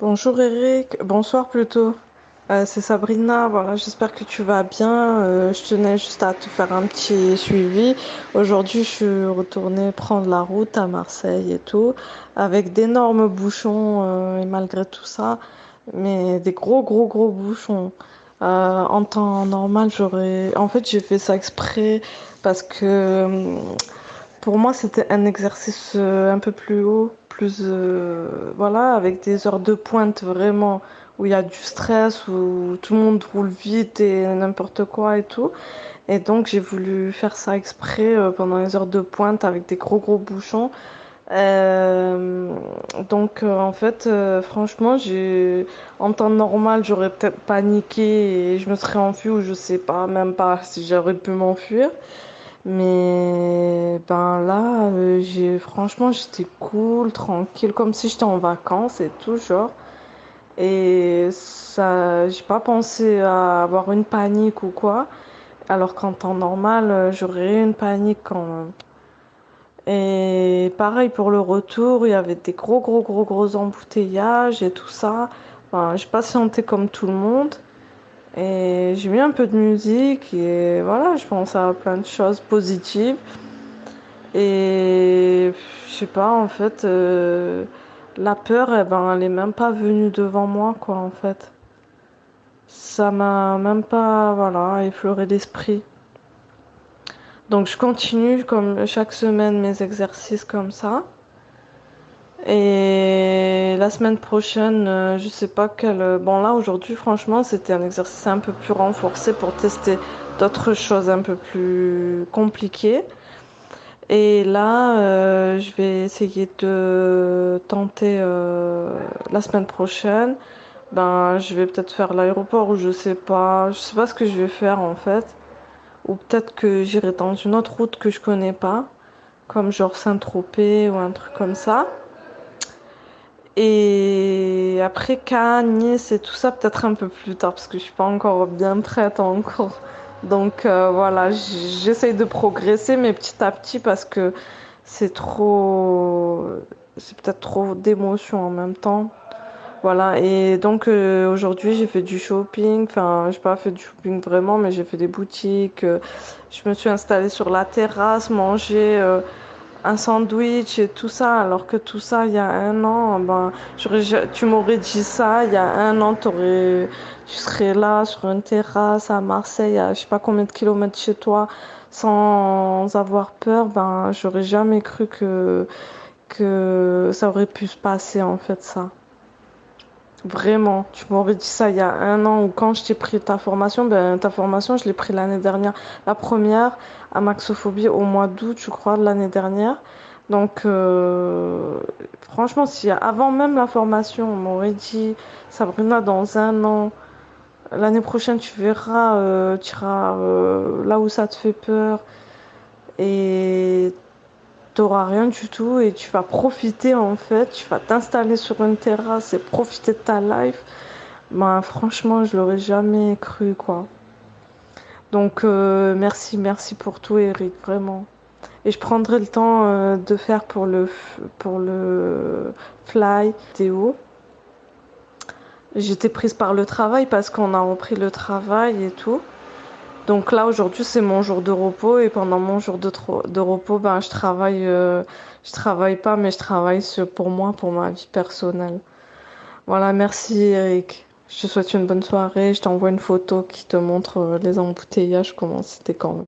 Bonjour Eric, bonsoir plutôt. Euh, c'est Sabrina, voilà, j'espère que tu vas bien. Euh, je tenais juste à te faire un petit suivi. Aujourd'hui, je suis retournée prendre la route à Marseille et tout, avec d'énormes bouchons euh, et malgré tout ça, mais des gros gros gros bouchons. En temps normal, j'aurais... En fait, j'ai fait ça exprès parce que pour moi, c'était un exercice un peu plus haut, plus euh, voilà, avec des heures de pointe vraiment où il y a du stress, où tout le monde roule vite et n'importe quoi et tout. Et donc j'ai voulu faire ça exprès euh, pendant les heures de pointe avec des gros gros bouchons. Euh, donc en fait, franchement, j'ai en temps normal, j'aurais peut-être paniqué et je me serais enfuie ou je sais pas, même pas si j'aurais pu m'enfuir. Mais ben là, euh, j'ai franchement, j'étais cool, tranquille, comme si j'étais en vacances et tout, genre. Et ça, j'ai pas pensé à avoir une panique ou quoi, alors qu'en temps normal, euh, j'aurais eu une panique quand même. Et pareil pour le retour, il y avait des gros, gros, gros, gros embouteillages et tout ça. Enfin, j'ai patienté comme tout le monde. Et j'ai mis un peu de musique et voilà, je pense à plein de choses positives. Et je sais pas, en fait, euh, la peur, eh ben, elle est même pas venue devant moi, quoi, en fait. Ça m'a même pas, voilà, effleuré l'esprit. Donc je continue comme chaque semaine mes exercices comme ça. Et la semaine prochaine, euh, je sais pas quel. Bon là aujourd'hui, franchement, c'était un exercice un peu plus renforcé pour tester d'autres choses un peu plus compliquées. Et là, euh, je vais essayer de tenter euh, la semaine prochaine. Ben, je vais peut-être faire l'aéroport ou je sais pas. Je sais pas ce que je vais faire en fait. Ou peut-être que j'irai dans une autre route que je connais pas, comme genre Saint-Tropez ou un truc comme ça. Et après Cannes, Nice et tout ça, peut-être un peu plus tard, parce que je suis pas encore bien prête encore. Donc euh, voilà, j'essaye de progresser, mais petit à petit, parce que c'est trop, c'est peut-être trop d'émotions en même temps. Voilà, et donc euh, aujourd'hui j'ai fait du shopping, enfin j'ai pas fait du shopping vraiment, mais j'ai fait des boutiques, euh, je me suis installée sur la terrasse, manger un sandwich et tout ça, alors que tout ça il y a un an, ben tu m'aurais dit ça il y a un an, tu serais là sur une terrasse à Marseille, à je sais pas combien de kilomètres chez toi, sans avoir peur, ben j'aurais jamais cru que que ça aurait pu se passer en fait ça. Vraiment, tu m'aurais dit ça il y a un an ou quand je t'ai pris ta formation, ben ta formation, je l'ai pris l'année dernière. La première à Maxophobie au mois d'août, je crois, de l'année dernière. Donc, euh, franchement, si avant même la formation, on m'aurait dit, Sabrina, dans un an, l'année prochaine, tu verras, euh, tu iras euh, là où ça te fait peur et t'auras rien du tout et tu vas profiter en fait, tu vas t'installer sur une terrasse et profiter de ta life. Ben, franchement, je l'aurais jamais cru, quoi. Donc, euh, merci, merci pour tout, Eric, vraiment. Et je prendrai le temps euh, de faire pour le, pour le fly Théo. J'étais prise par le travail parce qu'on a repris le travail et tout. Donc là, aujourd'hui, c'est mon jour de repos et pendant mon jour de, de repos, ben, je travaille, euh, je travaille pas, mais je travaille pour moi, pour ma vie personnelle. Voilà, merci Eric. Je te souhaite une bonne soirée. Je t'envoie une photo qui te montre euh, les embouteillages, comment c'était quand même.